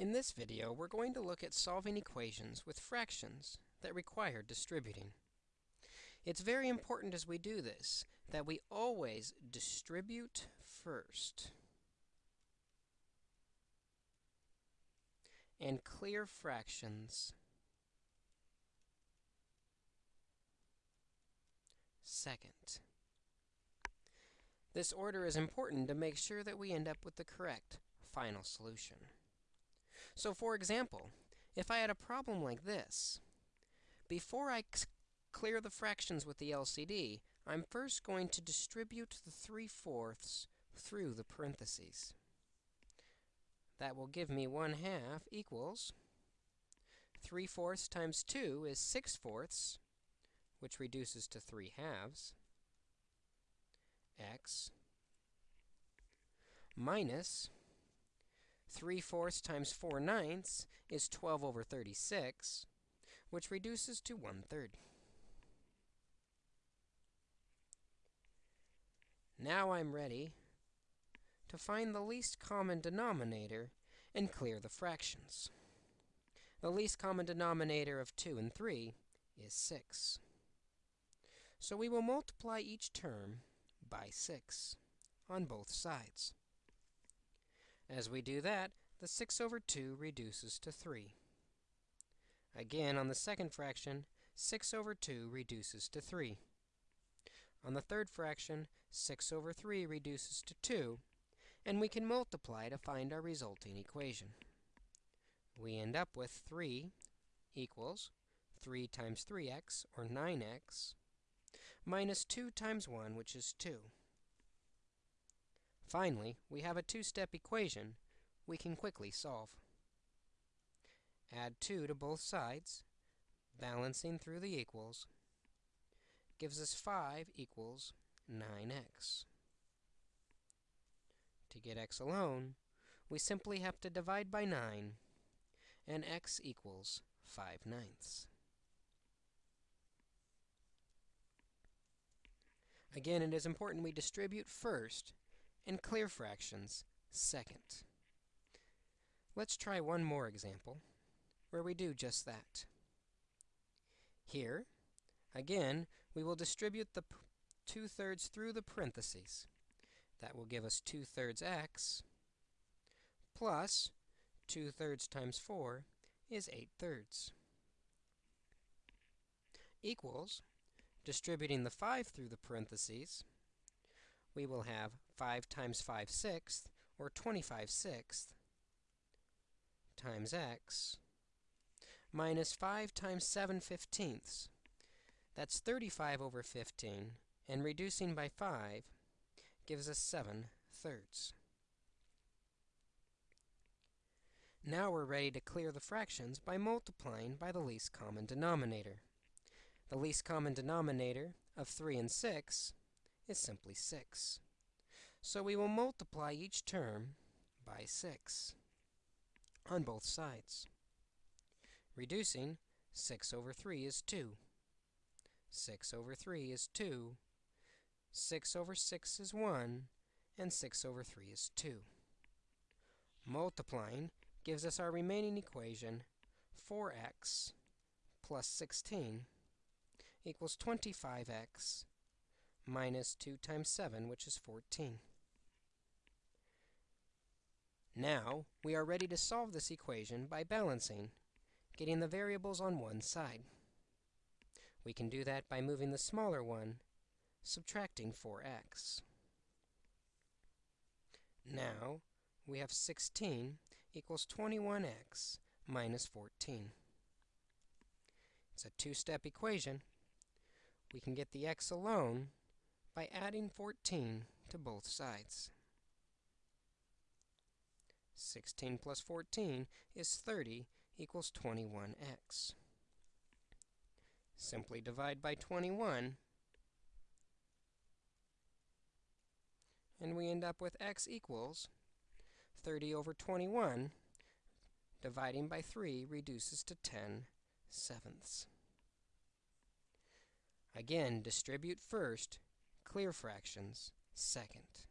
In this video, we're going to look at solving equations with fractions that require distributing. It's very important as we do this that we always distribute first and clear fractions second. This order is important to make sure that we end up with the correct final solution. So for example, if I had a problem like this, before I clear the fractions with the LCD, I'm first going to distribute the 3 fourths through the parentheses. That will give me 1 half equals 3 fourths times 2 is 6 fourths, which reduces to 3 halves, x minus 3 fourths times 4 ninths is 12 over 36, which reduces to 1 third. Now I'm ready to find the least common denominator and clear the fractions. The least common denominator of 2 and 3 is 6. So we will multiply each term by 6 on both sides. As we do that, the 6 over 2 reduces to 3. Again, on the second fraction, 6 over 2 reduces to 3. On the third fraction, 6 over 3 reduces to 2, and we can multiply to find our resulting equation. We end up with 3 equals 3 times 3x, or 9x, minus 2 times 1, which is 2. Finally, we have a two-step equation we can quickly solve. Add 2 to both sides, balancing through the equals, gives us 5 equals 9x. To get x alone, we simply have to divide by 9, and x equals 5 ninths. Again, it is important we distribute first and clear fractions second. Let's try one more example where we do just that. Here, again, we will distribute the 2 thirds through the parentheses. That will give us 2 thirds x plus 2 thirds times 4 is 8 thirds equals distributing the 5 through the parentheses we will have 5 times 5 sixths, or 25 sixths, times x, minus 5 times 7 fifteenths. That's 35 over 15, and reducing by 5 gives us 7 thirds. Now we're ready to clear the fractions by multiplying by the least common denominator. The least common denominator of 3 and 6 is simply 6. So we will multiply each term by 6 on both sides. Reducing, 6 over 3 is 2. 6 over 3 is 2. 6 over 6 is 1. And 6 over 3 is 2. Multiplying gives us our remaining equation, 4x plus 16 equals 25x minus 2 times 7, which is 14. Now, we are ready to solve this equation by balancing, getting the variables on one side. We can do that by moving the smaller one, subtracting 4x. Now, we have 16 equals 21x minus 14. It's a two-step equation. We can get the x alone by adding 14 to both sides. 16 plus 14 is 30 equals 21x. Simply divide by 21, and we end up with x equals 30 over 21. Dividing by 3 reduces to 10 sevenths. Again, distribute first clear fractions second.